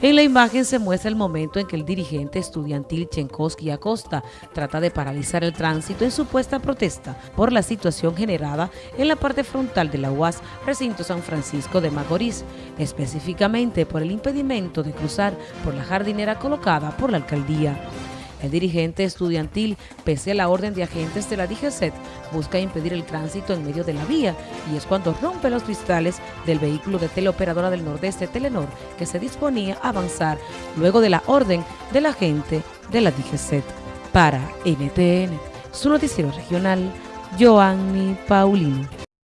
En la imagen se muestra el momento en que el dirigente estudiantil Chenkowski Acosta trata de paralizar el tránsito en supuesta protesta por la situación generada en la parte frontal de la UAS recinto San Francisco de Macorís, específicamente por el impedimento de cruzar por la jardinera colocada por la alcaldía. El dirigente estudiantil, pese a la orden de agentes de la DGCET, busca impedir el tránsito en medio de la vía y es cuando rompe los cristales del vehículo de teleoperadora del Nordeste Telenor que se disponía a avanzar luego de la orden del agente de la DGCET. Para NTN, su noticiero regional, Joanny Paulino.